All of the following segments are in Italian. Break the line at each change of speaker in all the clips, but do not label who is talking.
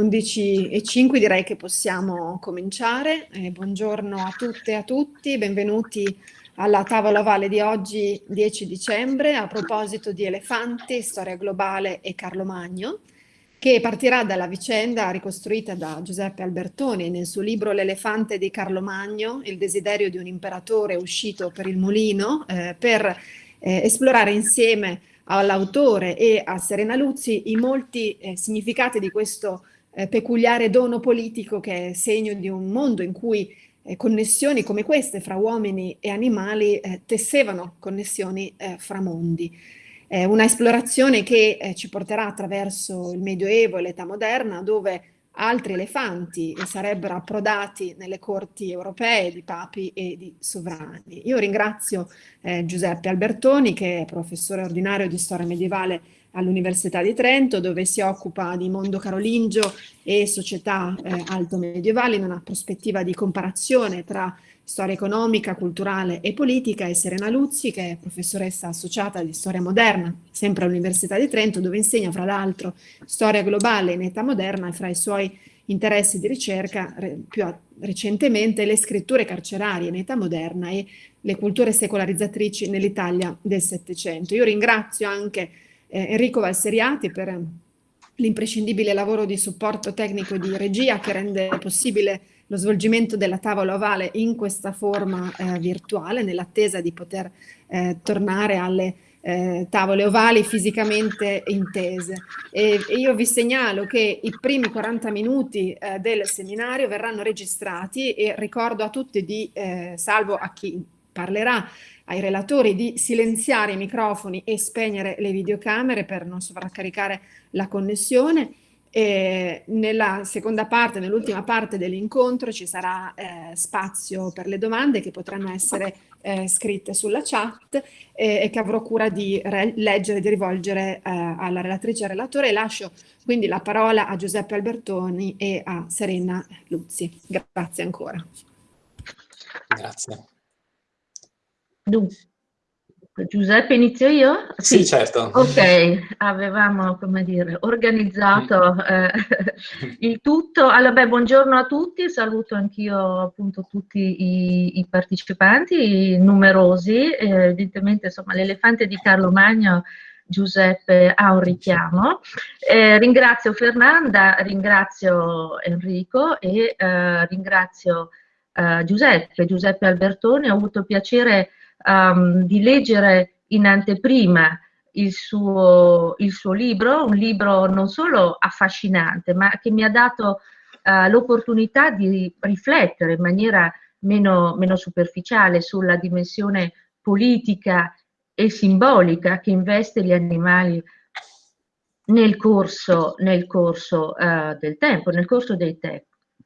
11.05, direi che possiamo cominciare. Eh, buongiorno a tutte e a tutti, benvenuti alla tavola Valle di oggi 10 dicembre a proposito di elefanti, storia globale e Carlo Magno, che partirà dalla vicenda ricostruita da Giuseppe Albertoni nel suo libro L'elefante di Carlo Magno, il desiderio di un imperatore uscito per il mulino, eh, per eh, esplorare insieme all'autore e a Serena Luzzi i molti eh, significati di questo eh, peculiare dono politico che è segno di un mondo in cui eh, connessioni come queste fra uomini e animali eh, tessevano connessioni eh, fra mondi. una esplorazione che eh, ci porterà attraverso il Medioevo e l'età moderna dove altri elefanti sarebbero approdati nelle corti europee di papi e di sovrani. Io ringrazio eh, Giuseppe Albertoni, che è professore ordinario di storia medievale all'Università di Trento, dove si occupa di mondo carolingio e società eh, alto-medievali in una prospettiva di comparazione tra storia economica, culturale e politica, e Serena Luzzi, che è professoressa associata di storia moderna, sempre all'Università di Trento, dove insegna fra l'altro storia globale in età moderna e fra i suoi interessi di ricerca più recentemente le scritture carcerarie in età moderna e le culture secolarizzatrici nell'Italia del Settecento. Io ringrazio anche eh, Enrico Valseriati per l'imprescindibile lavoro di supporto tecnico e di regia che rende possibile lo svolgimento della tavola ovale in questa forma eh, virtuale, nell'attesa di poter eh, tornare alle eh, tavole ovali fisicamente intese. E, e, io vi segnalo che i primi 40 minuti eh, del seminario verranno registrati e ricordo a tutti di, eh, salvo a chi parlerà, ai relatori di silenziare i microfoni e spegnere le videocamere per non sovraccaricare la connessione e nella seconda parte, nell'ultima parte dell'incontro ci sarà eh, spazio per le domande che potranno essere eh, scritte sulla chat eh, e che avrò cura di leggere e di rivolgere eh, alla relatrice e al relatore. Lascio quindi la parola a Giuseppe Albertoni e a Serena Luzzi. Grazie ancora.
Grazie.
Dunque, Giuseppe, inizio io?
Sì, sì, certo.
Ok, avevamo, come dire, organizzato mm. eh, il tutto. Allora, beh, buongiorno a tutti, saluto anch'io appunto tutti i, i partecipanti, numerosi. Eh, evidentemente, insomma, l'elefante di Carlo Magno Giuseppe ha un richiamo. Eh, ringrazio Fernanda, ringrazio Enrico e eh, ringrazio eh, Giuseppe, Giuseppe Albertoni. Ho avuto piacere um, di leggere in anteprima il suo, il suo, libro, un libro non solo affascinante, ma che mi ha dato uh, l'opportunità di riflettere in maniera meno, meno, superficiale sulla dimensione politica e simbolica che investe gli animali nel corso, nel corso uh, del tempo, nel corso dei,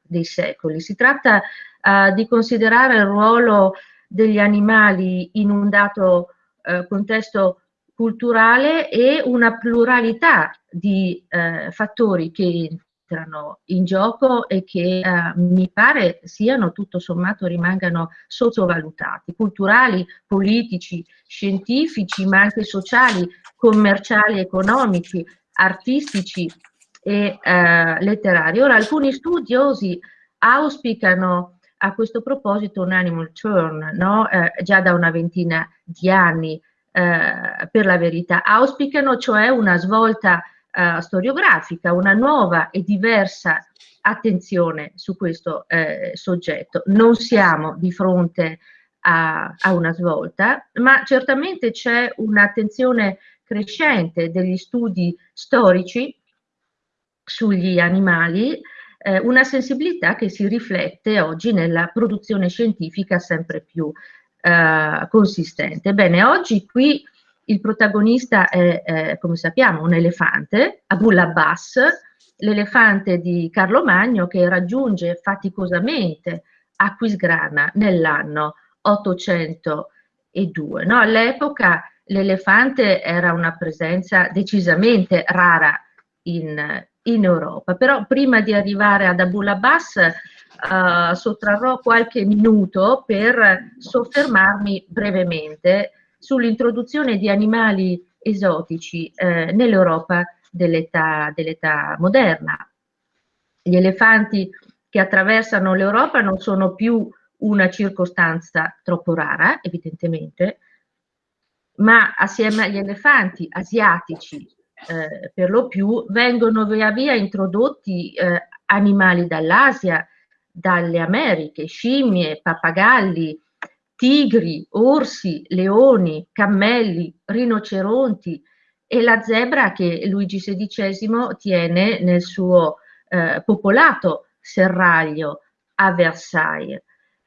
dei secoli. Si tratta uh, di considerare il ruolo degli animali in un dato eh, contesto culturale e una pluralità di eh, fattori che entrano in gioco e che eh, mi pare siano tutto sommato rimangano sottovalutati, culturali, politici, scientifici, ma anche sociali, commerciali, economici, artistici e eh, letterari. Ora, alcuni studiosi auspicano a questo proposito un animal turn, no? eh, già da una ventina di anni eh, per la verità, auspicano cioè una svolta eh, storiografica, una nuova e diversa attenzione su questo eh, soggetto. Non siamo di fronte a, a una svolta, ma certamente c'è un'attenzione crescente degli studi storici sugli animali eh, una sensibilità che si riflette oggi nella produzione scientifica sempre più eh, consistente. Bene, oggi qui il protagonista è, è, come sappiamo, un elefante, Abul Abbas, l'elefante di Carlo Magno che raggiunge faticosamente Aquisgrana nell'anno 802. No? All'epoca l'elefante era una presenza decisamente rara in, in Europa. Però prima di arrivare ad Abu Labas uh, sottrarrò qualche minuto per soffermarmi brevemente sull'introduzione di animali esotici eh, nell'Europa dell'età dell moderna. Gli elefanti che attraversano l'Europa non sono più una circostanza troppo rara, evidentemente, ma assieme agli elefanti asiatici, eh, per lo più, vengono via via introdotti eh, animali dall'Asia, dalle Americhe, scimmie, pappagalli, tigri, orsi, leoni, cammelli, rinoceronti e la zebra che Luigi XVI tiene nel suo eh, popolato serraglio a Versailles.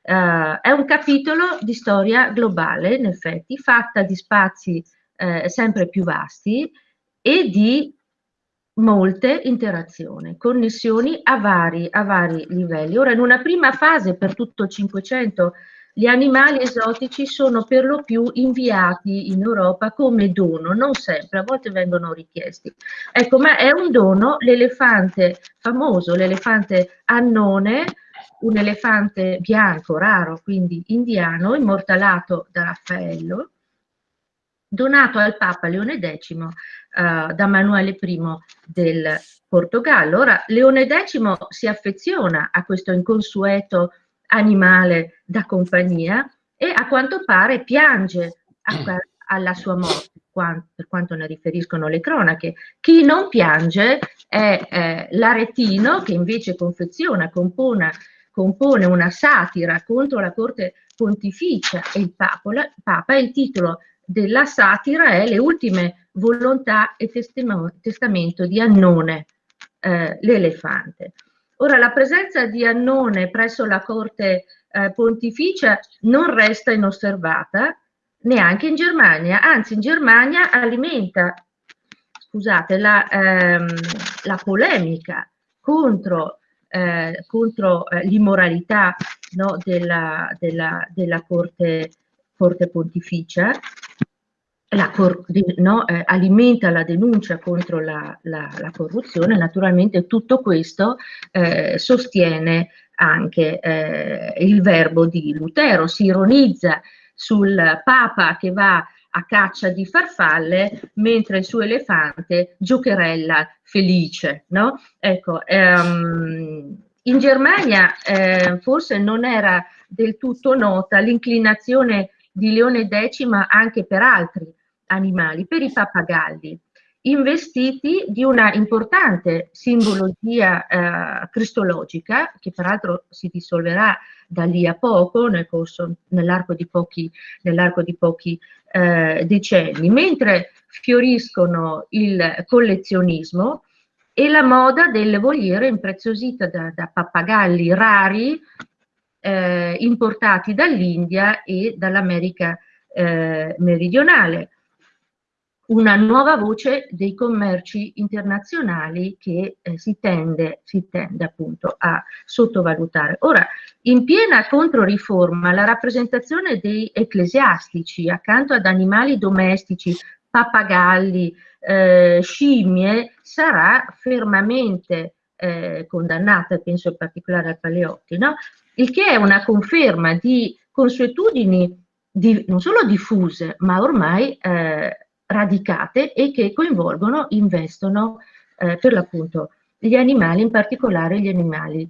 Uh, è un capitolo di storia globale, in effetti, fatta di spazi eh, sempre più vasti e di molte interazioni, connessioni a vari, a vari livelli. Ora, in una prima fase, per tutto il Cinquecento, gli animali esotici sono per lo più inviati in Europa come dono, non sempre, a volte vengono richiesti. Ecco, ma è un dono l'elefante famoso, l'elefante annone, un elefante bianco, raro, quindi indiano, immortalato da Raffaello, donato al Papa Leone X uh, da Manuele I del Portogallo. Ora, Leone X si affeziona a questo inconsueto animale da compagnia e a quanto pare piange a, alla sua morte, per quanto ne riferiscono le cronache. Chi non piange è eh, l'aretino che invece confeziona, compone, compone una satira contro la corte pontificia e il Papa il titolo della satira è Le ultime volontà e testamento di Annone, eh, l'elefante. Ora, la presenza di Annone presso la corte eh, pontificia non resta inosservata neanche in Germania, anzi in Germania alimenta scusate, la, ehm, la polemica contro, eh, contro eh, l'immoralità no, della, della, della corte, corte pontificia la no, eh, alimenta la denuncia contro la, la, la, corruzione, naturalmente tutto questo eh, sostiene anche eh, il verbo di Lutero, si ironizza sul Papa che va a caccia di farfalle mentre il suo elefante giocherella felice. No? Ecco, ehm, in Germania eh, forse non era del tutto nota l'inclinazione di Leone X anche per altri animali, per i pappagalli, investiti di una importante simbologia eh, cristologica, che peraltro si dissolverà da lì a poco, nel nell'arco di pochi, nell'arco di pochi eh, decenni, mentre fioriscono il collezionismo e la moda del voliere impreziosita da, da pappagalli rari eh, importati dall'India e dall'America eh, meridionale una nuova voce dei commerci internazionali che eh, si, tende, si tende appunto a sottovalutare. Ora, in piena controriforma, la rappresentazione dei ecclesiastici accanto ad animali domestici, pappagalli, eh, scimmie, sarà fermamente eh, condannata, penso in particolare al Paleotti, no? il che è una conferma di consuetudini di, non solo diffuse, ma ormai eh, radicate e che coinvolgono, investono eh, per l'appunto gli animali, in particolare gli animali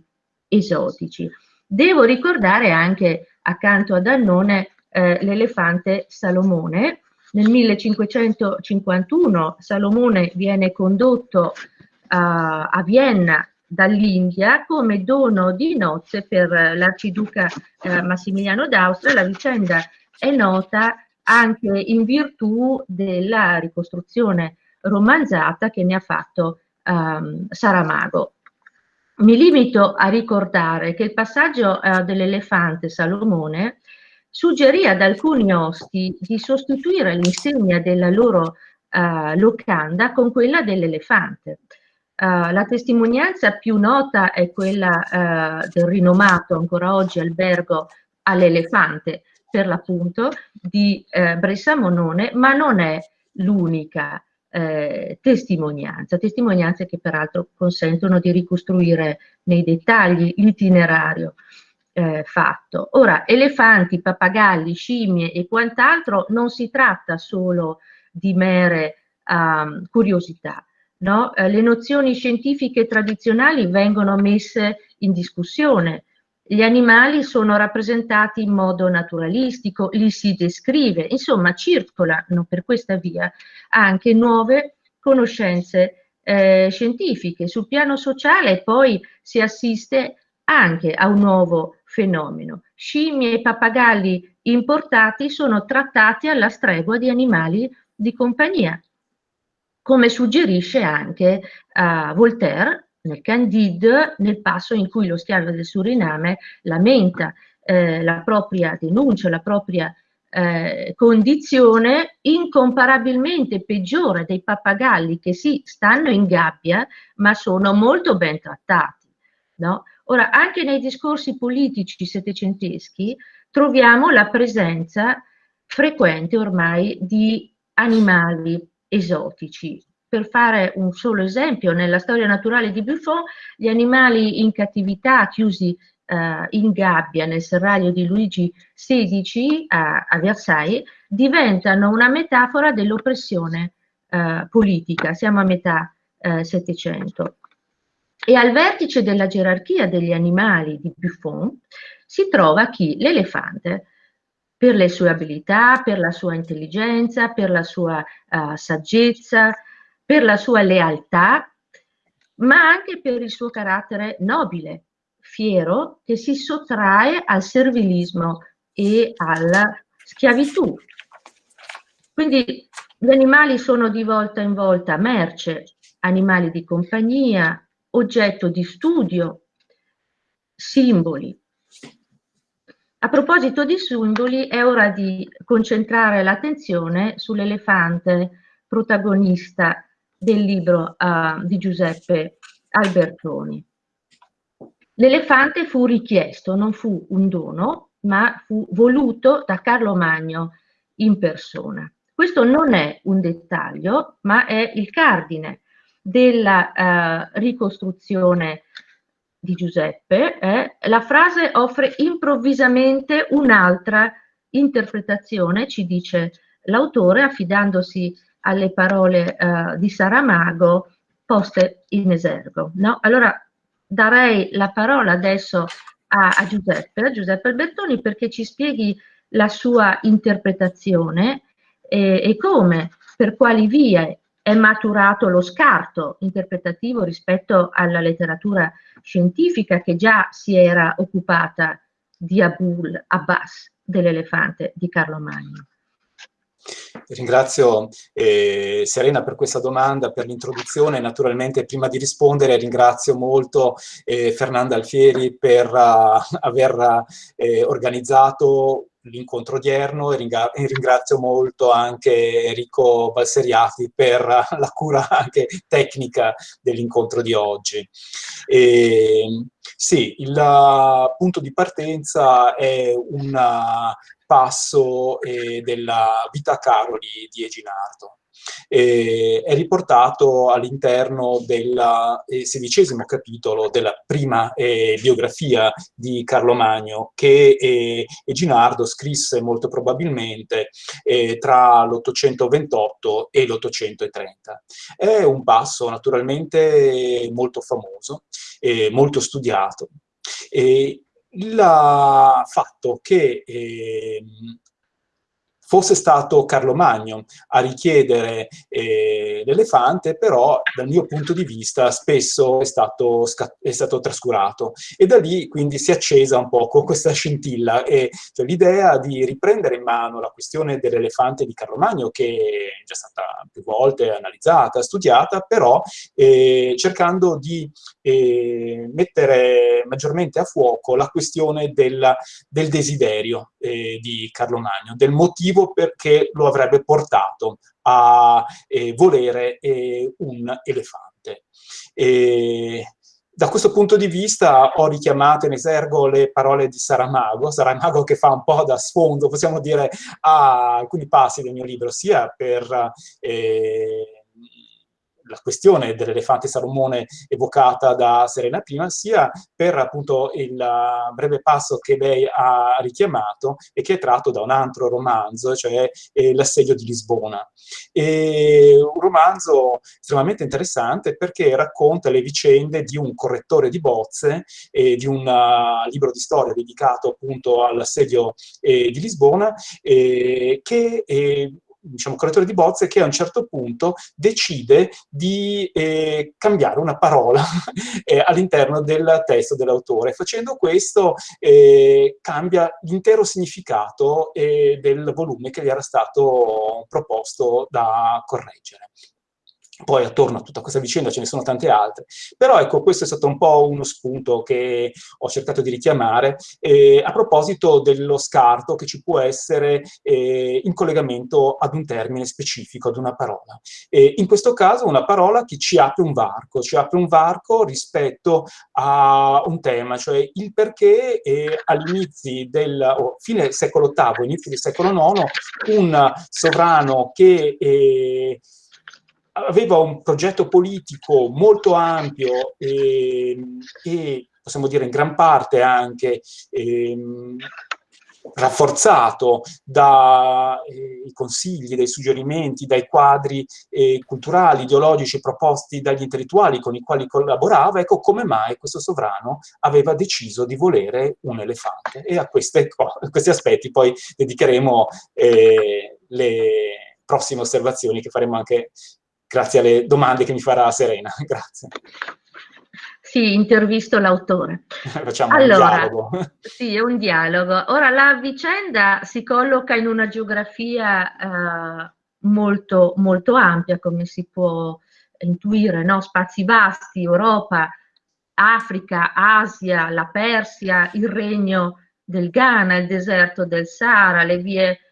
esotici. Devo ricordare anche accanto ad Annone eh, l'elefante Salomone. Nel 1551 Salomone viene condotto uh, a Vienna dall'India come dono di nozze per l'arciduca eh, Massimiliano d'Austria. La vicenda è nota anche in virtù della ricostruzione romanzata che ne ha fatto um, Saramago. Mi limito a ricordare che il passaggio uh, dell'elefante Salomone suggerì ad alcuni osti di sostituire l'insegna della loro uh, locanda con quella dell'elefante. Uh, la testimonianza più nota è quella uh, del rinomato ancora oggi albergo all'elefante, per l'appunto di eh, Bressa Monone, ma non è l'unica eh, testimonianza, testimonianze che peraltro consentono di ricostruire nei dettagli l'itinerario eh, fatto. Ora, elefanti, pappagalli, scimmie e quant'altro non si tratta solo di mere um, curiosità, no? eh, le nozioni scientifiche tradizionali vengono messe in discussione, gli animali sono rappresentati in modo naturalistico, li si descrive, insomma circolano per questa via anche nuove conoscenze eh, scientifiche. Sul piano sociale poi si assiste anche a un nuovo fenomeno. Scimmie e pappagalli importati sono trattati alla stregua di animali di compagnia, come suggerisce anche uh, Voltaire nel Candide, nel passo in cui lo schiavo del Suriname lamenta eh, la propria denuncia, la propria eh, condizione incomparabilmente peggiore dei pappagalli che sì, stanno in gabbia, ma sono molto ben trattati. No? Ora, anche nei discorsi politici settecenteschi troviamo la presenza frequente ormai di animali esotici, per fare un solo esempio, nella storia naturale di Buffon, gli animali in cattività, chiusi eh, in gabbia nel serraglio di Luigi XVI a, a Versailles, diventano una metafora dell'oppressione eh, politica. Siamo a metà eh, Settecento. E al vertice della gerarchia degli animali di Buffon si trova chi? L'elefante per le sue abilità, per la sua intelligenza, per la sua uh, saggezza, per la sua lealtà, ma anche per il suo carattere nobile, fiero, che si sottrae al servilismo e alla schiavitù. Quindi gli animali sono di volta in volta merce, animali di compagnia, oggetto di studio, simboli. A proposito di simboli, è ora di concentrare l'attenzione sull'elefante protagonista del libro uh, di Giuseppe Albertoni. L'elefante fu richiesto, non fu un dono, ma fu voluto da Carlo Magno in persona. Questo non è un dettaglio, ma è il cardine della uh, ricostruzione di Giuseppe. Eh? La frase offre improvvisamente un'altra interpretazione, ci dice l'autore, affidandosi alle parole uh, di Saramago poste in esergo. No? Allora darei la parola adesso a, a, Giuseppe, a Giuseppe Albertoni, perché ci spieghi la sua interpretazione e, e come, per quali vie è maturato lo scarto interpretativo rispetto alla letteratura scientifica che già si era occupata di Abul Abbas, dell'elefante di Carlo Magno.
Ringrazio eh, Serena per questa domanda, per l'introduzione. Naturalmente prima di rispondere ringrazio molto eh, Fernanda Alfieri per uh, aver uh, organizzato l'incontro odierno e ringrazio molto anche Enrico Balseriati per la cura anche tecnica dell'incontro di oggi. E, sì, il punto di partenza è una passo eh, della Vita Caroli di Eginardo. Eh, è riportato all'interno del eh, sedicesimo capitolo della prima eh, biografia di Carlo Magno che eh, Eginardo scrisse molto probabilmente eh, tra l'828 e l'830. È un passo naturalmente molto famoso, molto studiato. Il fatto che eh, fosse stato Carlo Magno a richiedere eh, l'elefante, però dal mio punto di vista spesso è stato, è stato trascurato. E da lì quindi si è accesa un poco questa scintilla e cioè, l'idea di riprendere in mano la questione dell'elefante di Carlo Magno, che è già stata più volte analizzata, studiata, però eh, cercando di eh, mettere maggiormente a fuoco la questione del, del desiderio eh, di Carlo Magno, del motivo perché lo avrebbe portato a eh, volere eh, un elefante. E, da questo punto di vista ho richiamato in esergo le parole di Saramago, Saramago che fa un po' da sfondo, possiamo dire, a alcuni passi del mio libro, sia per eh, la questione dell'elefante salomone evocata da Serena prima, sia per appunto il breve passo che lei ha richiamato e che è tratto da un altro romanzo, cioè eh, L'assedio di Lisbona. E un romanzo estremamente interessante perché racconta le vicende di un correttore di bozze e di un uh, libro di storia dedicato appunto all'assedio eh, di Lisbona eh, che diciamo, correttore di bozze che a un certo punto decide di eh, cambiare una parola eh, all'interno del testo dell'autore. Facendo questo eh, cambia l'intero significato eh, del volume che gli era stato proposto da correggere. Poi attorno a tutta questa vicenda ce ne sono tante altre. Però ecco, questo è stato un po' uno spunto che ho cercato di richiamare eh, a proposito dello scarto che ci può essere eh, in collegamento ad un termine specifico, ad una parola. E in questo caso una parola che ci apre un varco, ci apre un varco rispetto a un tema, cioè il perché eh, all'inizio del oh, fine secolo VIII, inizio del secolo IX, un sovrano che eh, aveva un progetto politico molto ampio e, e possiamo dire in gran parte anche ehm, rafforzato dai eh, consigli, dai suggerimenti, dai quadri eh, culturali, ideologici proposti dagli intellettuali con i quali collaborava, ecco come mai questo sovrano aveva deciso di volere un elefante. E a, queste, a questi aspetti poi dedicheremo eh, le prossime osservazioni che faremo anche grazie alle domande che mi farà Serena. Grazie.
Sì, intervisto l'autore.
Facciamo allora, un dialogo.
Sì, è un dialogo. Ora, la vicenda si colloca in una geografia eh, molto, molto ampia, come si può intuire, no? spazi vasti, Europa, Africa, Asia, la Persia, il regno del Ghana, il deserto del Sahara, le vie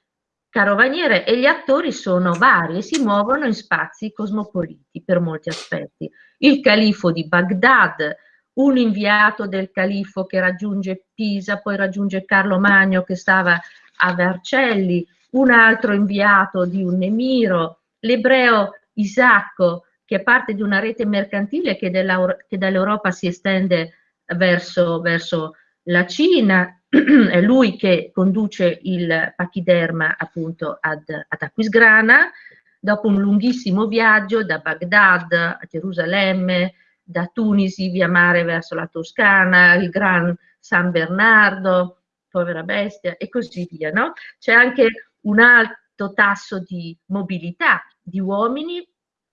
carovaniere e gli attori sono vari e si muovono in spazi cosmopoliti per molti aspetti. Il califo di Baghdad, un inviato del califo che raggiunge Pisa, poi raggiunge Carlo Magno che stava a Vercelli, un altro inviato di un emiro, l'ebreo Isacco che è parte di una rete mercantile che dall'Europa si estende verso, verso la Cina, è lui che conduce il pachiderma appunto ad, ad Aquisgrana, dopo un lunghissimo viaggio da Baghdad a Gerusalemme, da Tunisi via mare verso la Toscana, il Gran San Bernardo, povera bestia, e così via. No? C'è anche un alto tasso di mobilità di uomini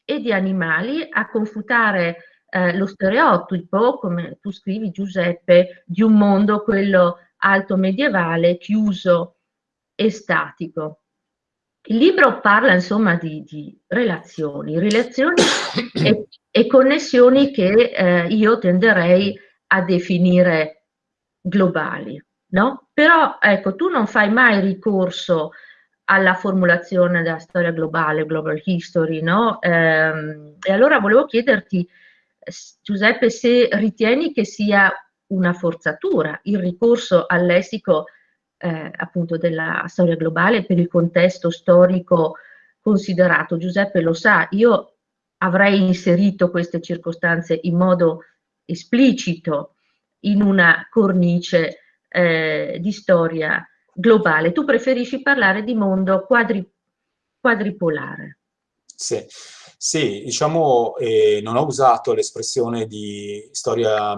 e di animali a confutare eh, lo stereotipo, come tu scrivi Giuseppe, di un mondo, quello alto medievale, chiuso e statico. Il libro parla insomma di, di relazioni, relazioni e, e, connessioni che eh, io tenderei a definire globali, no? Però ecco, tu non fai mai ricorso alla formulazione della storia globale, global history, no? Ehm, e allora volevo chiederti, Giuseppe, se ritieni che sia una forzatura il ricorso al lessico eh, appunto della storia globale per il contesto storico considerato. Giuseppe lo sa, io avrei inserito queste circostanze in modo esplicito in una cornice eh, di storia globale. Tu preferisci parlare di mondo quadri, quadripolare.
Sì. Sì, diciamo, eh, non ho usato l'espressione di storia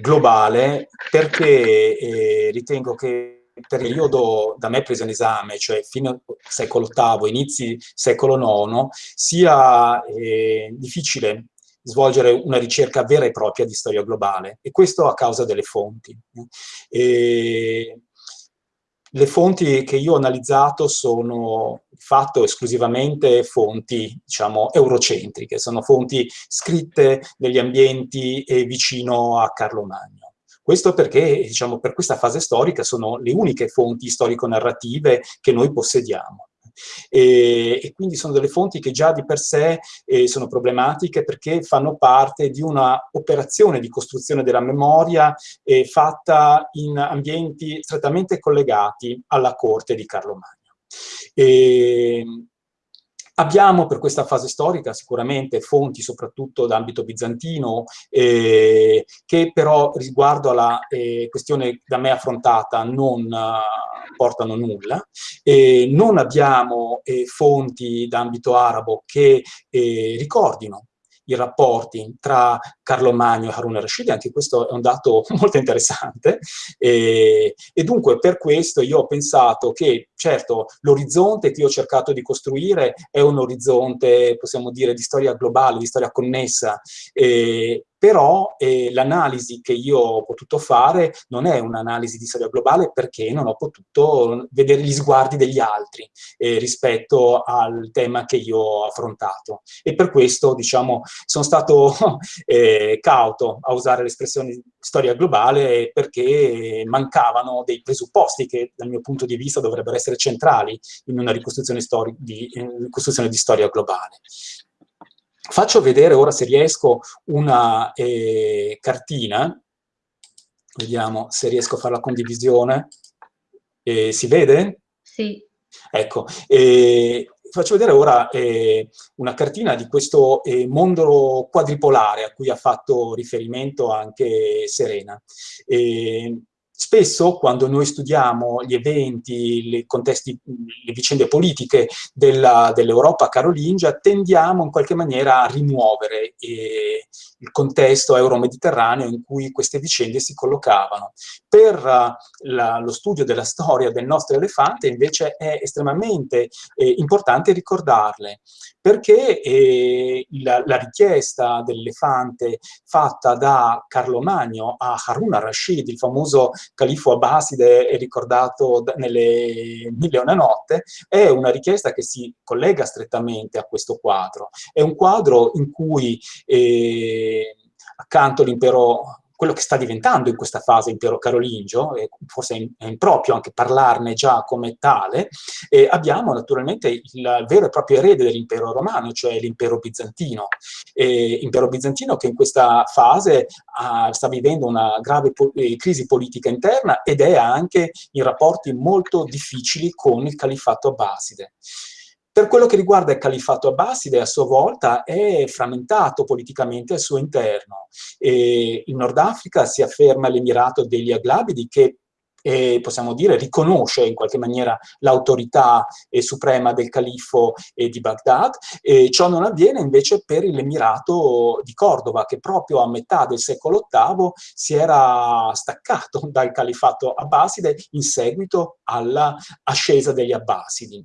globale perché eh, ritengo che il periodo da me preso in esame, cioè fino al secolo VIII, inizi secolo IX, sia eh, difficile svolgere una ricerca vera e propria di storia globale, e questo a causa delle fonti. E le fonti che io ho analizzato sono fatto esclusivamente fonti, diciamo, eurocentriche, sono fonti scritte negli ambienti eh, vicino a Carlo Magno. Questo perché, diciamo, per questa fase storica sono le uniche fonti storico-narrative che noi possediamo. E, e, quindi sono delle fonti che già di per sé eh, sono problematiche perché fanno parte di una operazione di costruzione della memoria eh, fatta in ambienti strettamente collegati alla corte di Carlo Magno. E, Abbiamo per questa fase storica sicuramente fonti soprattutto d'ambito bizantino, eh, che però riguardo alla eh, questione da me affrontata non uh, portano nulla. Eh, non abbiamo eh, fonti d'ambito arabo che eh, ricordino i rapporti tra Carlo Magno e Harun al-Rashid, anche questo è un dato molto interessante, e, e, dunque per questo io ho pensato che, certo, l'orizzonte che io ho cercato di costruire è un orizzonte, possiamo dire, di storia globale, di storia connessa, eh, però eh, l'analisi che io ho potuto fare non è un'analisi di storia globale perché non ho potuto vedere gli sguardi degli altri eh, rispetto al tema che io ho affrontato. E per questo, diciamo, sono stato eh, cauto a usare l'espressione storia globale perché mancavano dei presupposti che dal mio punto di vista dovrebbero essere centrali in una ricostruzione, di, ricostruzione di storia globale. Faccio vedere ora se riesco una eh, cartina, vediamo se riesco a fare la condivisione. Eh, si vede?
Sì.
Ecco, eh, faccio vedere ora eh, una cartina di questo eh, mondo quadripolare a cui ha fatto riferimento anche Serena. Eh, Spesso quando noi studiamo gli eventi, i contesti, le vicende politiche dell'Europa dell carolingia, tendiamo in qualche maniera a rimuovere eh, il contesto euro-mediterraneo in cui queste vicende si collocavano. Per uh, la, lo studio della storia del nostro elefante invece è estremamente eh, importante ricordarle, perché eh, la, la, richiesta dell'elefante fatta da Carlo Magno a Harun al-Rashid, il famoso califo abbaside ricordato nelle Mille e una notte, è una richiesta che si collega strettamente a questo quadro. È un quadro in cui eh, accanto all'impero quello che sta diventando in questa fase impero carolingio, e forse è improprio anche parlarne già come tale, e abbiamo naturalmente il vero e proprio erede dell'impero romano, cioè l'impero bizantino. E impero bizantino che in questa fase ha, sta vivendo una grave po eh, crisi politica interna ed è anche in rapporti molto difficili con il califfato abbaside. Per quello che riguarda il califfato abbaside, a sua volta è frammentato politicamente al suo interno. E in Nord Africa si afferma l'Emirato degli Aglabidi che eh, possiamo dire, riconosce in qualche maniera l'autorità eh, suprema del califfo eh, di Baghdad, ciò non avviene invece per l'Emirato di Cordova, che proprio a metà del secolo VIII si era staccato dal califfato abbaside in seguito all'ascesa degli abbasidi.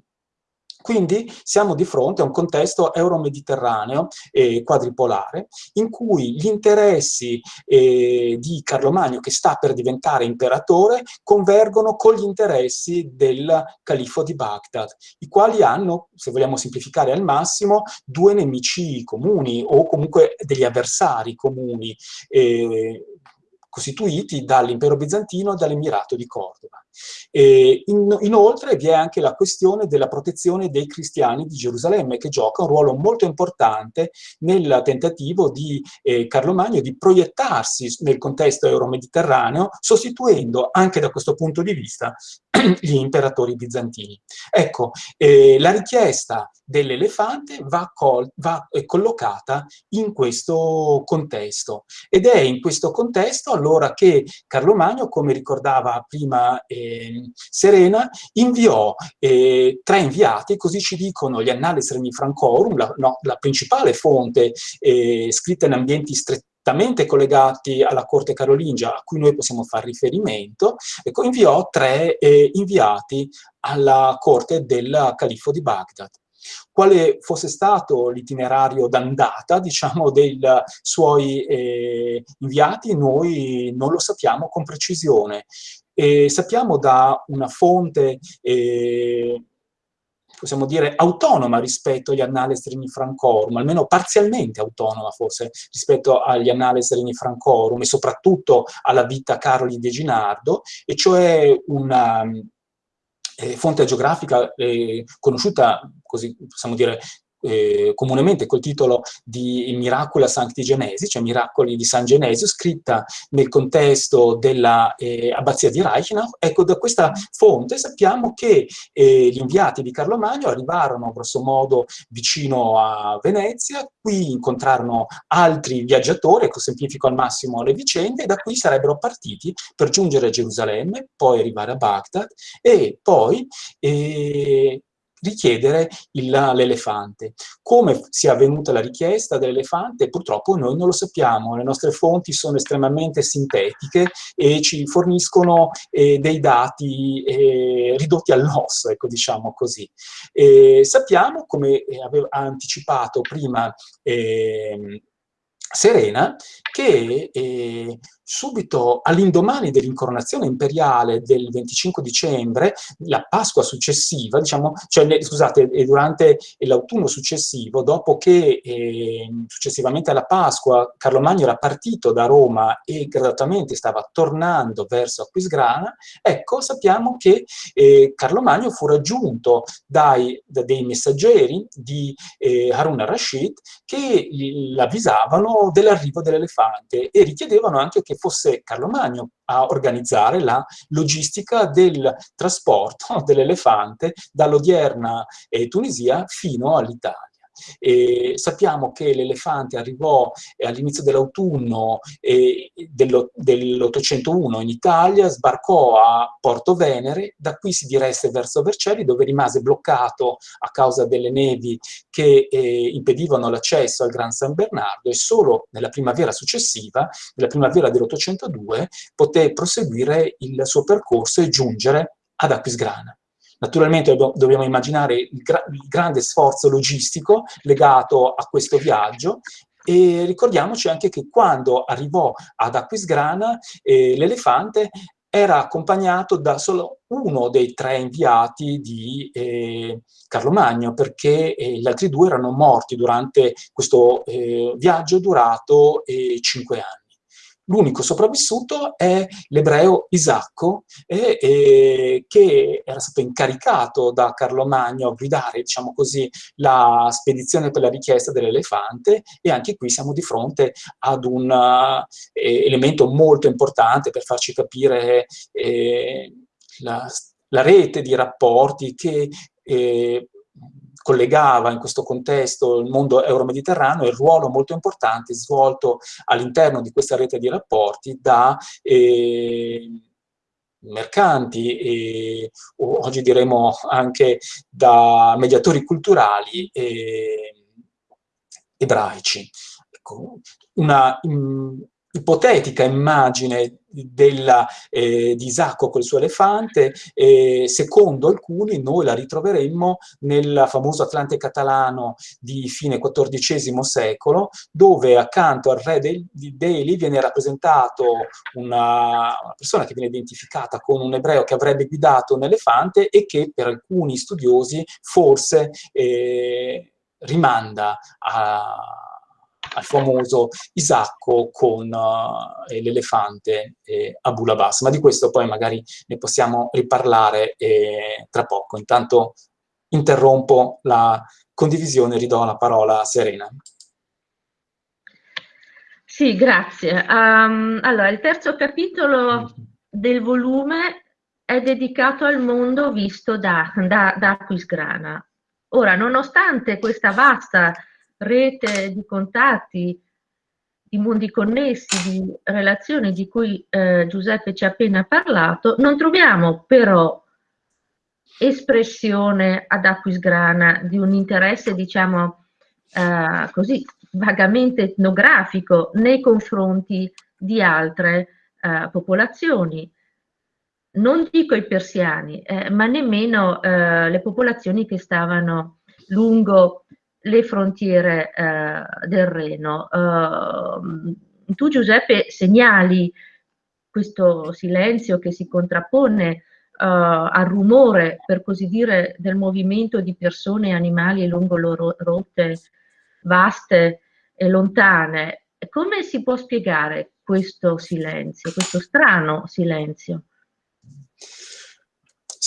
Quindi siamo di fronte a un contesto euro-mediterraneo e quadripolare in cui gli interessi eh, di Carlo Magno, che sta per diventare imperatore, convergono con gli interessi del califfo di Baghdad, i quali hanno, se vogliamo semplificare al massimo, due nemici comuni o comunque degli avversari comuni. Eh, costituiti dall'impero bizantino e dall'emirato di Cordova. In, inoltre vi è anche la questione della protezione dei cristiani di Gerusalemme, che gioca un ruolo molto importante nel tentativo di eh, Carlo Magno di proiettarsi nel contesto euro-mediterraneo, sostituendo anche da questo punto di vista gli imperatori bizantini. Ecco, eh, la richiesta dell'elefante va, va eh, collocata in questo contesto ed è in questo contesto allora che Carlo Magno, come ricordava prima eh, Serena, inviò eh, tre inviati, così ci dicono gli Annales Regni Francorum, la, no, la principale fonte eh, scritta in ambienti strettamente collegati alla corte carolingia a cui noi possiamo fare riferimento, ecco, inviò tre eh, inviati alla corte del califfo di Baghdad. Quale fosse stato l'itinerario d'andata, diciamo, dei suoi eh, inviati, noi non lo sappiamo con precisione. E sappiamo da una fonte eh, possiamo dire, autonoma rispetto agli Annales Regni Francorum, almeno parzialmente autonoma forse rispetto agli Annales Regni Francorum e soprattutto alla vita Caroli de Ginardo, e cioè una eh, fonte geografica eh, conosciuta, così possiamo dire, eh, comunemente col titolo di Miracula Sancti Genesi, cioè Miracoli di San Genesio, scritta nel contesto dell'abbazia eh, di Reichenau. Ecco, da questa fonte sappiamo che eh, gli inviati di Carlo Magno arrivarono grosso modo vicino a Venezia, qui incontrarono altri viaggiatori, ecco semplifico al massimo le vicende, e da qui sarebbero partiti per giungere a Gerusalemme, poi arrivare a Baghdad e poi eh, richiedere l'elefante. Come sia avvenuta la richiesta dell'elefante purtroppo noi non lo sappiamo, le nostre fonti sono estremamente sintetiche e ci forniscono eh, dei dati eh, ridotti all'osso, ecco diciamo così. Eh, sappiamo, come aveva anticipato prima ehm, Serena, che eh, subito all'indomani dell'incoronazione imperiale del 25 dicembre, la Pasqua successiva, diciamo, cioè, scusate, durante l'autunno successivo, dopo che eh, successivamente alla Pasqua Carlo Magno era partito da Roma e gradatamente stava tornando verso Aquisgrana, ecco, sappiamo che eh, Carlo Magno fu raggiunto dai, da dei messaggeri di eh, Harun al-Rashid che l'avvisavano dell'arrivo dell'elefante e richiedevano anche che fosse Carlo Magno a organizzare la logistica del trasporto dell'elefante dall'odierna Tunisia fino all'Italia. E sappiamo che l'elefante arrivò eh, all'inizio dell'autunno dell'801 in Italia, sbarcò a Porto Venere, da qui si diresse verso Vercelli dove rimase bloccato a causa delle nevi che eh, impedivano l'accesso al Gran San Bernardo e solo nella primavera successiva, nella primavera dell'802, poté proseguire il suo percorso e giungere ad Aquisgrana. Naturalmente dobbiamo immaginare il, gra il grande sforzo logistico legato a questo viaggio e ricordiamoci anche che quando arrivò ad Aquisgrana eh, l'elefante era accompagnato da solo uno dei tre inviati di eh, Carlo Magno, perché eh, gli altri due erano morti durante questo eh, viaggio durato eh, cinque anni. L'unico sopravvissuto è l'ebreo Isacco, eh, eh, che era stato incaricato da Carlo Magno a guidare, diciamo così, la spedizione per la richiesta dell'elefante e anche qui siamo di fronte ad un eh, elemento molto importante per farci capire eh, la, la, rete di rapporti che eh, collegava in questo contesto il mondo euro-mediterraneo e il ruolo molto importante svolto all'interno di questa rete di rapporti da eh, mercanti e oggi diremo anche da mediatori culturali e, ebraici. Ecco, una, ipotetica immagine della, eh, di Isacco col suo elefante, eh, secondo alcuni noi la ritroveremmo nel famoso Atlante catalano di fine XIV secolo, dove accanto al re di Delhi viene rappresentato una, una, persona che viene identificata con un ebreo che avrebbe guidato un elefante e che per alcuni studiosi forse eh, rimanda a al famoso Isacco con uh, l'elefante eh, Abu Labas, ma di questo poi magari ne possiamo riparlare eh, tra poco. Intanto interrompo la condivisione e ridò la parola a Serena.
Sì, grazie. Um, allora, il terzo capitolo del volume è dedicato al mondo visto da, da, da Aquisgrana. Ora, nonostante questa vasta rete di contatti, di mondi connessi, di relazioni di cui eh, Giuseppe ci ha appena parlato, non troviamo però espressione ad Aquisgrana di un interesse, diciamo, eh, così vagamente etnografico nei confronti di altre eh, popolazioni. Non dico i persiani, eh, ma nemmeno eh, le popolazioni che stavano lungo le frontiere eh, del Reno. Uh, tu Giuseppe segnali questo silenzio che si contrappone uh, al rumore, per così dire, del movimento di persone e animali lungo loro rotte vaste e lontane. Come si può spiegare questo silenzio, questo strano silenzio?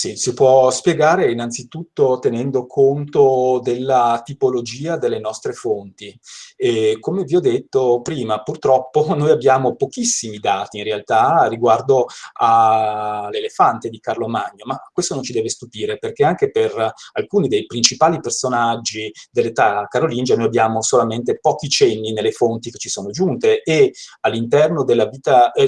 Sì, si può spiegare innanzitutto tenendo conto della tipologia delle nostre fonti. E come vi ho detto prima, purtroppo noi abbiamo pochissimi dati in realtà riguardo all'elefante di Carlo Magno, ma questo non ci deve stupire perché anche per alcuni dei principali personaggi dell'età carolingia noi abbiamo solamente pochi cenni nelle fonti che ci sono giunte e all'interno eh,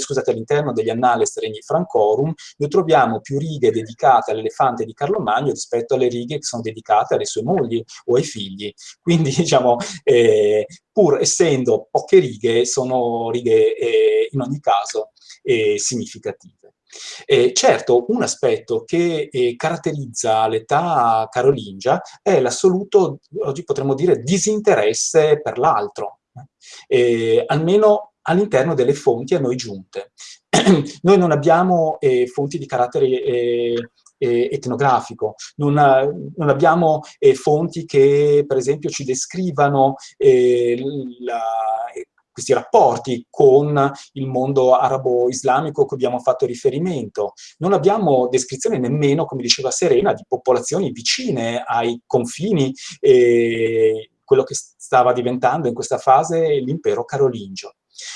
degli Annales Regni Francorum noi troviamo più righe dedicate dedicate all'elefante di Carlo Magno rispetto alle righe che sono dedicate alle sue mogli o ai figli. Quindi, diciamo, eh, pur essendo poche righe, sono righe eh, in ogni caso eh, significative. Eh, certo, un aspetto che eh, caratterizza l'età carolingia è l'assoluto, oggi potremmo dire, disinteresse per l'altro, eh, almeno all'interno delle fonti a noi giunte. noi non abbiamo eh, fonti di carattere eh, etnografico, non, non abbiamo eh, fonti che per esempio ci descrivano eh, la, questi rapporti con il mondo arabo-islamico a cui abbiamo fatto riferimento. Non abbiamo descrizione nemmeno, come diceva Serena, di popolazioni vicine ai confini, eh, quello che stava diventando in questa fase l'impero carolingio.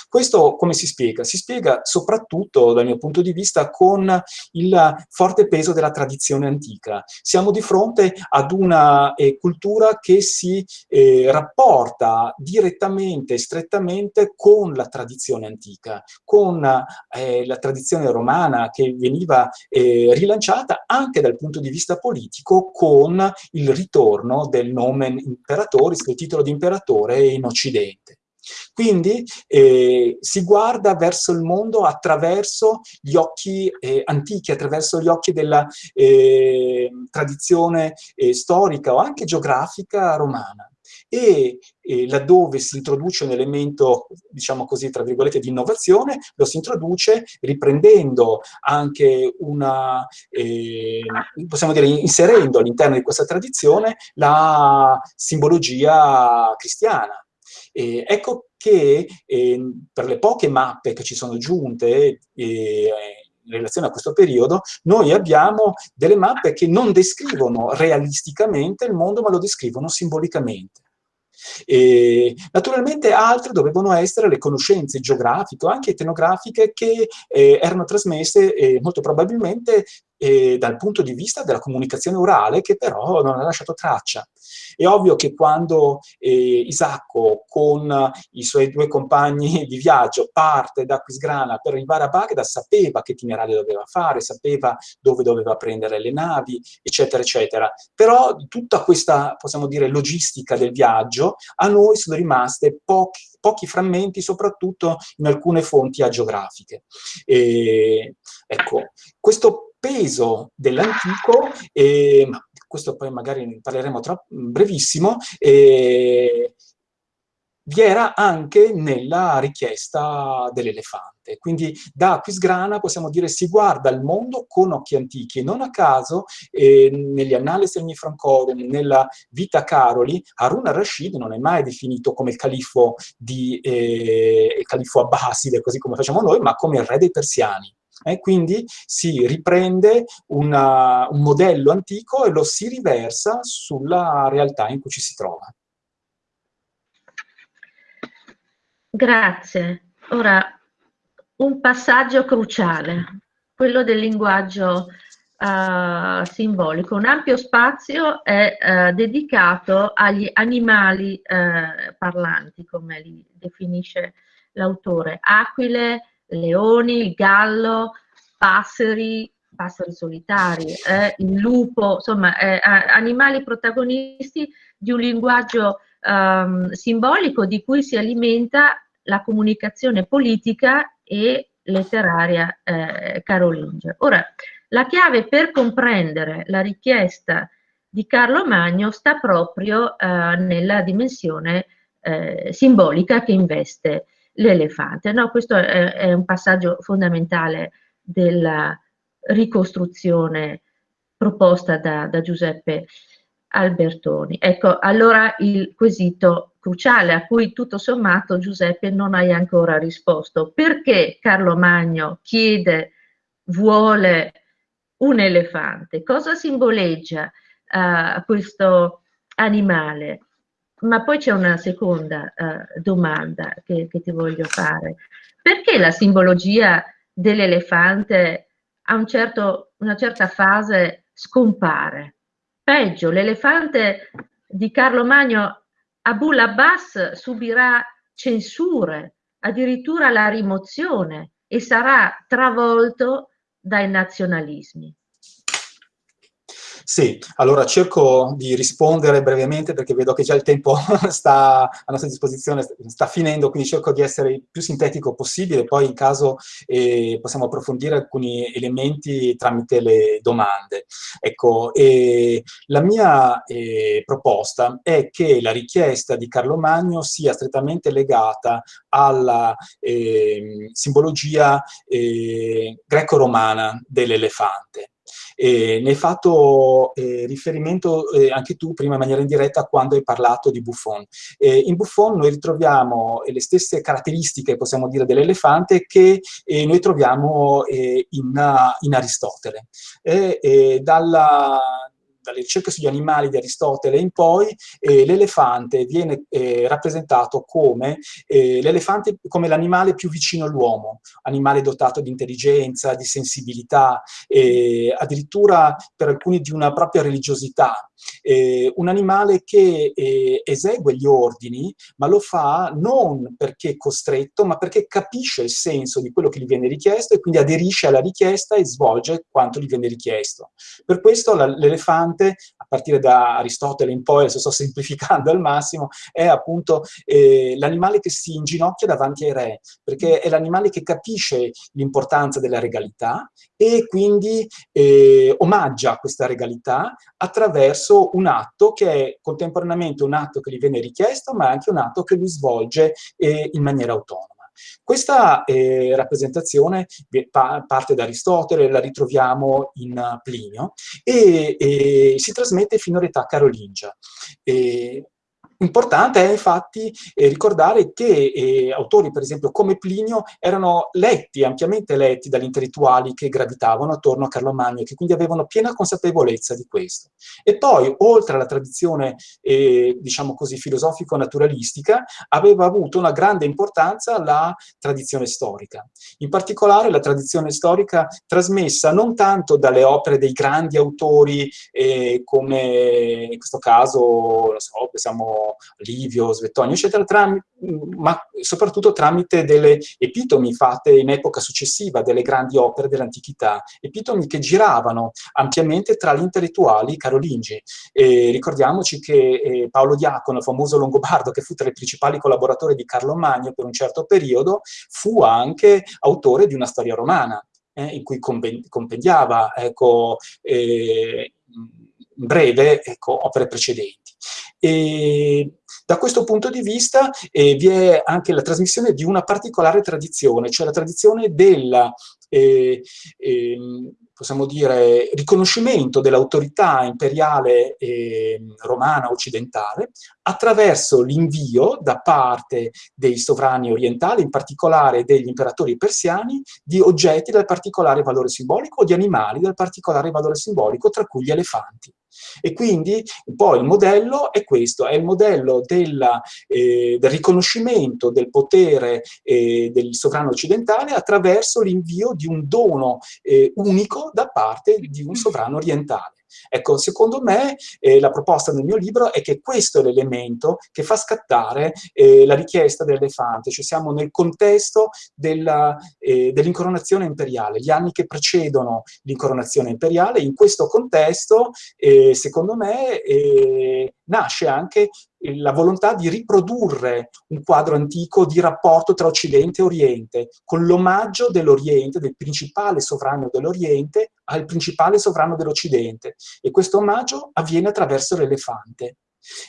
Questo come si spiega? Si spiega soprattutto, dal mio punto di vista, con il forte peso della tradizione antica. Siamo di fronte ad una eh, cultura che si eh, rapporta direttamente, strettamente con la tradizione antica, con eh, la tradizione romana che veniva eh, rilanciata anche dal punto di vista politico con il ritorno del nomen imperatoris, del titolo di imperatore in Occidente. Quindi eh, si guarda verso il mondo attraverso gli occhi eh, antichi, attraverso gli occhi della eh, tradizione eh, storica o anche geografica romana. E laddove si introduce un elemento, diciamo così, tra virgolette, di innovazione, lo si introduce riprendendo anche una, eh, possiamo dire, inserendo all'interno di questa tradizione la simbologia cristiana. Eh, ecco che eh, per le poche mappe che ci sono giunte eh, in relazione a questo periodo, noi abbiamo delle mappe che non descrivono realisticamente il mondo, ma lo descrivono simbolicamente. E, naturalmente altre dovevano essere le conoscenze geografiche o anche etnografiche che eh, erano trasmesse eh, molto probabilmente eh, dal punto di vista della comunicazione orale che però non ha lasciato traccia. È ovvio che quando eh, Isacco con i suoi due compagni di viaggio parte da Quisgrana per arrivare a Baghdad sapeva che itinerario doveva fare, sapeva dove doveva prendere le navi, eccetera, eccetera. Però tutta questa, possiamo dire, logistica del viaggio a noi sono rimaste pochi, pochi frammenti, soprattutto in alcune fonti agiografiche. E, ecco, questo peso dell'antico, e questo poi magari ne parleremo tra brevissimo, e vi era anche nella richiesta dell'elefante. Quindi da Aquisgrana possiamo dire si guarda il mondo con occhi antichi non a caso eh, negli Annales Regni Francorum, nella Vita Caroli, Harun al-Rashid non è mai definito come il califfo, di, eh, il califfo abbaside, così come facciamo noi, ma come il re dei persiani. Eh, quindi si riprende una, un modello antico e lo si riversa sulla realtà in cui ci si trova.
Grazie. Ora, un passaggio cruciale, quello del linguaggio uh, simbolico. Un ampio spazio è uh, dedicato agli animali uh, parlanti, come li definisce l'autore. Aquile, leoni, il gallo, passeri, passeri solitari, eh, il lupo, insomma, eh, animali protagonisti di un linguaggio um, simbolico di cui si alimenta la comunicazione politica e letteraria eh, carolingia. Ora, la chiave per comprendere la richiesta di Carlo Magno sta proprio eh, nella dimensione eh, simbolica che investe l'elefante. No, questo è, è, un passaggio fondamentale della ricostruzione proposta da, da Giuseppe Albertoni. Ecco, allora il quesito cruciale a cui tutto sommato Giuseppe non hai ancora risposto. Perché Carlo Magno chiede, vuole un elefante? Cosa simboleggia uh, questo animale? Ma poi c'è una seconda uh, domanda che, che, ti voglio fare. Perché la simbologia dell'elefante a un certo, una certa fase scompare? Peggio, l'elefante di Carlo Magno Abul Abbas subirà censure, addirittura la rimozione e sarà travolto dai nazionalismi.
Sì, allora cerco di rispondere brevemente perché vedo che già il tempo sta a nostra disposizione, sta finendo, quindi cerco di essere il più sintetico possibile, poi in caso eh, possiamo approfondire alcuni elementi tramite le domande. Ecco, eh, la mia eh, proposta è che la richiesta di Carlo Magno sia strettamente legata alla ehm, simbologia eh, greco-romana dell'elefante. E ne hai fatto eh, riferimento eh, anche tu prima in maniera indiretta quando hai parlato di Buffon. Eh, in Buffon noi ritroviamo eh, le stesse caratteristiche, possiamo dire, dell'elefante che eh, noi troviamo eh, in, in, Aristotele. dalla, dalle ricerche sugli animali di Aristotele in poi, eh, l'elefante viene eh, rappresentato come eh, come l'animale più vicino all'uomo, animale dotato di intelligenza, di sensibilità, addirittura per alcuni di una propria religiosità, eh, un animale che eh, esegue gli ordini, ma lo fa non perché è costretto, ma perché capisce il senso di quello che gli viene richiesto e quindi aderisce alla richiesta e svolge quanto gli viene richiesto. Per questo l'elefante, a partire da Aristotele in poi, adesso sto semplificando al massimo, è appunto eh, l'animale che si inginocchia davanti ai re, perché è l'animale che capisce l'importanza della regalità e quindi eh, omaggia questa regalità attraverso un atto che è contemporaneamente un atto che gli viene richiesto, ma anche un atto che lui svolge eh, in maniera autonoma. Questa eh, rappresentazione pa parte da Aristotele, la ritroviamo in Plinio, e, e si trasmette fino all'età carolingia. E Importante è infatti eh, ricordare che eh, autori, per esempio, come Plinio, erano letti, ampiamente letti dagli intellettuali che gravitavano attorno a Carlo Magno e che quindi avevano piena consapevolezza di questo. E poi, oltre alla tradizione, eh, diciamo così, filosofico-naturalistica, aveva avuto una grande importanza la tradizione storica. In particolare la tradizione storica trasmessa non tanto dalle opere dei grandi autori, eh, come in questo caso, so, pensiamo Livio, Svettonio, eccetera, ma soprattutto tramite delle epitomi fatte in epoca successiva delle grandi opere dell'antichità, epitomi che giravano ampiamente tra gli intellettuali carolingi. E ricordiamoci che eh, Paolo Diacono, famoso longobardo, che fu tra i principali collaboratori di Carlo Magno per un certo periodo, fu anche autore di una storia romana, eh, in cui compendiava ecco, eh, in breve ecco, opere precedenti. E da questo punto di vista eh, vi è anche la trasmissione di una particolare tradizione, cioè la tradizione del, eh, eh, possiamo dire, riconoscimento dell'autorità imperiale ehm, romana occidentale attraverso l'invio da parte dei sovrani orientali, in particolare degli imperatori persiani, di oggetti dal particolare valore simbolico o di animali dal particolare valore simbolico, tra cui gli elefanti. E quindi poi il modello è questo, è il modello della, eh, del riconoscimento del potere eh, del sovrano occidentale attraverso l'invio di un dono eh, unico da parte di un sovrano orientale. Ecco, secondo me eh, la proposta del mio libro è che questo è l'elemento che fa scattare eh, la richiesta dell'elefante, cioè siamo nel contesto eh, dell'incoronazione imperiale, gli anni che precedono l'incoronazione imperiale, in questo contesto, eh, secondo me, eh, nasce anche la volontà di riprodurre un quadro antico di rapporto tra Occidente e Oriente, con l'omaggio dell'Oriente, del principale sovrano dell'Oriente, al principale sovrano dell'Occidente. E questo omaggio avviene attraverso l'elefante.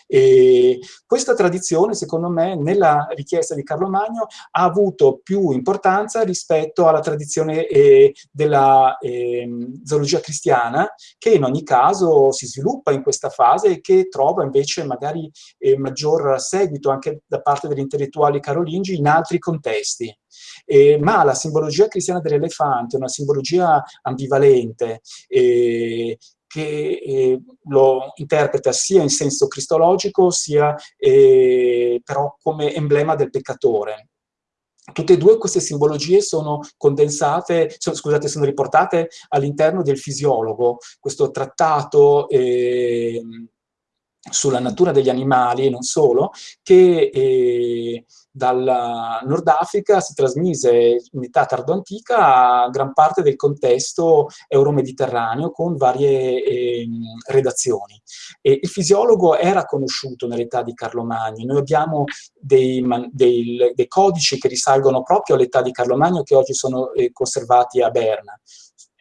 E questa tradizione, secondo me, nella richiesta di Carlo Magno ha avuto più importanza rispetto alla tradizione eh, della eh, zoologia cristiana, che in ogni caso si sviluppa in questa fase e che trova invece magari eh, maggior seguito anche da parte degli intellettuali carolingi in altri contesti. Eh, ma la simbologia cristiana dell'elefante è una simbologia ambivalente, eh, che eh, lo interpreta sia in senso cristologico, sia eh, però come emblema del peccatore. Tutte e due queste simbologie sono condensate, sono, scusate, sono riportate all'interno del fisiologo, questo trattato eh, sulla natura degli animali e non solo, che eh, dal Nord Africa si trasmise in età tardo-antica a gran parte del contesto euro-mediterraneo con varie eh, redazioni. E il fisiologo era conosciuto nell'età di Carlo Magno, noi abbiamo dei, dei, dei, codici che risalgono proprio all'età di Carlo Magno che oggi sono eh, conservati a Berna.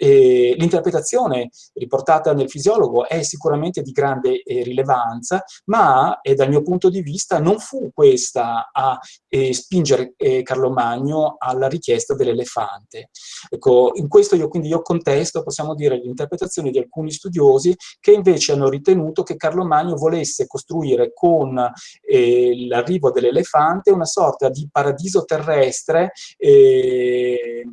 L'interpretazione riportata nel fisiologo è sicuramente di grande eh, rilevanza, ma eh, dal mio punto di vista non fu questa a eh, spingere eh, Carlo Magno alla richiesta dell'elefante. Ecco, in questo io quindi io contesto, possiamo dire, l'interpretazione di alcuni studiosi che invece hanno ritenuto che Carlo Magno volesse costruire con l'arrivo dell'elefante una sorta di paradiso terrestre eh,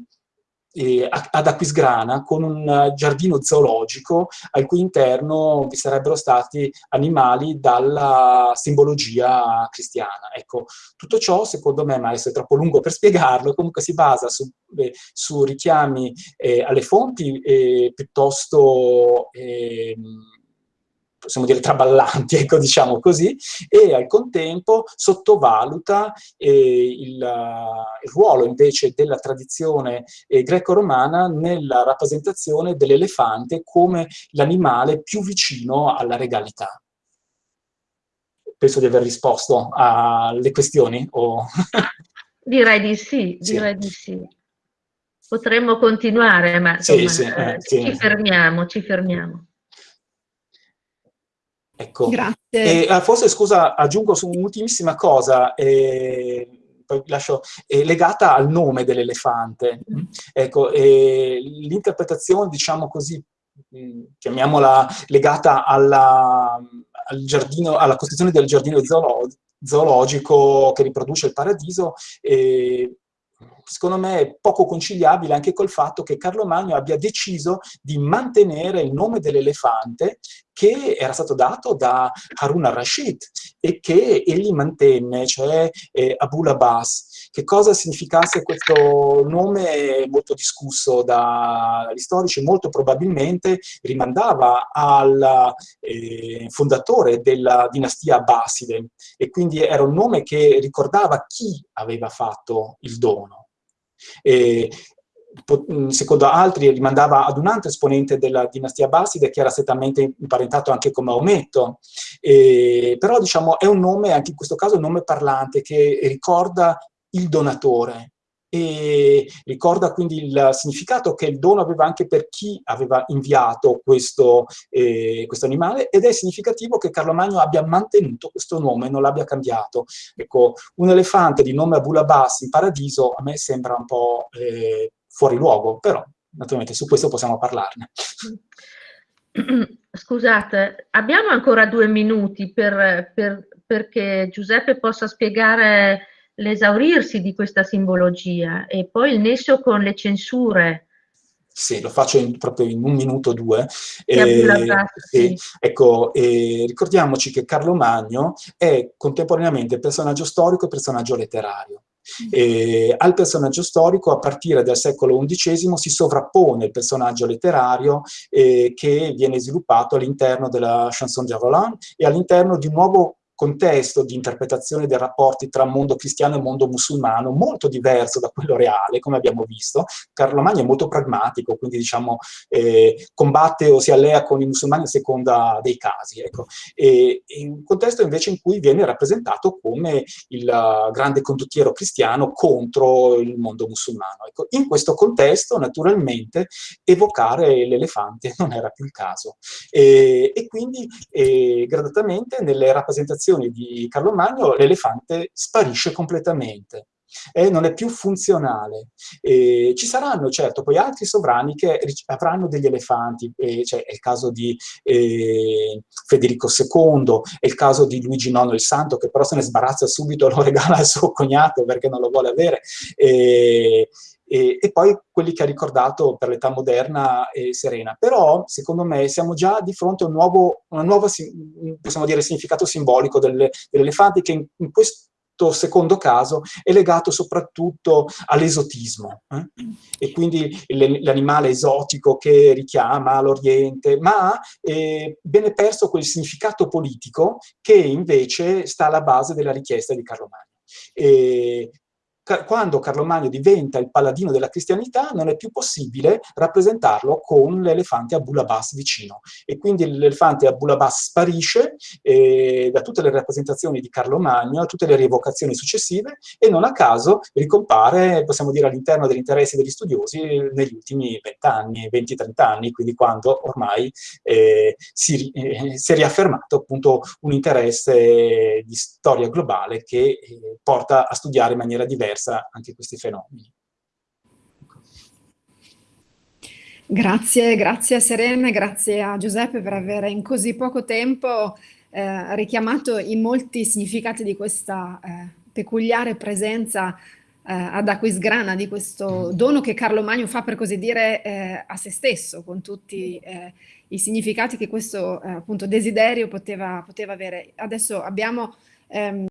eh, ad Aquisgrana con un giardino zoologico al cui interno vi sarebbero stati animali dalla simbologia cristiana. Ecco, tutto ciò secondo me, ma adesso è troppo lungo per spiegarlo, comunque si basa su, eh, su richiami eh, alle fonti eh, piuttosto ehm, possiamo dire traballanti, ecco, diciamo così, e al contempo sottovaluta eh, il, il, ruolo invece della tradizione eh, greco-romana nella rappresentazione dell'elefante come l'animale più vicino alla regalità. Penso di aver risposto alle questioni. O...
direi di sì, direi sì. di sì. Potremmo continuare, ma insomma, sì, sì, eh, sì. ci fermiamo, ci fermiamo.
Ecco. Grazie. E, ah, forse, scusa, aggiungo su un'ultimissima cosa, eh, poi lascio, eh, legata al nome dell'elefante. Mm. Ecco, eh, l'interpretazione, diciamo così, mm, chiamiamola legata alla, al giardino, alla costruzione del giardino zoolo zoologico che riproduce il paradiso, eh, secondo me è poco conciliabile anche col fatto che Carlo Magno abbia deciso di mantenere il nome dell'elefante che era stato dato da Harun al-Rashid e che egli mantenne, cioè eh, Abul Abbas. Che cosa significasse questo nome molto discusso dagli storici, molto probabilmente rimandava al eh, fondatore della dinastia Abbaside e quindi era un nome che ricordava chi aveva fatto il dono. E, secondo altri rimandava ad un altro esponente della dinastia Basside che era strettamente imparentato anche con Maometto, e, però diciamo è un nome, anche in questo caso un nome parlante che ricorda il donatore, e ricorda quindi il significato che il dono aveva anche per chi aveva inviato questo, eh, questo animale ed è significativo che Carlo Magno abbia mantenuto questo nome, non l'abbia cambiato. Ecco, un elefante di nome Abulabas in paradiso a me sembra un po' eh, fuori luogo, però naturalmente su questo possiamo parlarne.
Scusate, abbiamo ancora due minuti per, per, perché Giuseppe possa spiegare l'esaurirsi di questa simbologia e poi il nesso con le censure.
Sì, lo faccio in, proprio in un minuto o due. Eh, eh, ecco, eh, ricordiamoci che Carlo Magno è contemporaneamente personaggio storico e personaggio letterario. Eh, al personaggio storico a partire dal secolo XI si sovrappone il personaggio letterario eh, che viene sviluppato all'interno della chanson de Roland e all'interno di un nuovo contesto di interpretazione dei rapporti tra mondo cristiano e mondo musulmano molto diverso da quello reale, come abbiamo visto. Carlo Magno è molto pragmatico, quindi diciamo eh, combatte o si allea con i musulmani a seconda dei casi. Ecco. E, in un contesto invece in cui viene rappresentato come il grande condottiero cristiano contro il mondo musulmano. Ecco. In questo contesto, naturalmente, evocare l'elefante non era più il caso. E, e quindi, e, gradatamente, nelle rappresentazioni di Carlo Magno, l'elefante sparisce completamente eh, non è più funzionale. Eh, ci saranno certo poi altri sovrani che avranno degli elefanti, cioè è il caso di eh, Federico II, è il caso di Luigi IX il Santo, che però se ne sbarazza subito, lo regala al suo cognato perché non lo vuole avere. E, e, poi quelli che ha ricordato per l'età moderna e serena. Però, secondo me, siamo già di fronte a un nuovo, nuova, possiamo dire, significato simbolico dell'elefante che in, in questo secondo caso è legato soprattutto all'esotismo eh? e quindi l'animale esotico che richiama l'Oriente, ma eh, viene perso quel significato politico che invece sta alla base della richiesta di Carlo Magno. E quando Carlo Magno diventa il paladino della cristianità non è più possibile rappresentarlo con l'elefante Abul Abbas vicino. E quindi l'elefante Abul Abbas sparisce eh, da tutte le rappresentazioni di Carlo Magno, tutte le rievocazioni successive e non a caso ricompare, possiamo dire, all'interno degli interessi degli studiosi negli ultimi vent'anni, 20-30 anni, quindi quando ormai eh, si, eh, si, è riaffermato appunto un interesse di storia globale che eh, porta a studiare in maniera diversa diversa anche questi fenomeni.
Grazie, grazie a Serena, grazie a Giuseppe per aver in così poco tempo eh, richiamato i molti significati di questa eh, peculiare presenza eh, ad Aquisgrana, di questo dono che Carlo Magno fa per così dire eh, a se stesso, con tutti eh, i significati che questo eh, appunto desiderio poteva, poteva avere. Adesso abbiamo ehm,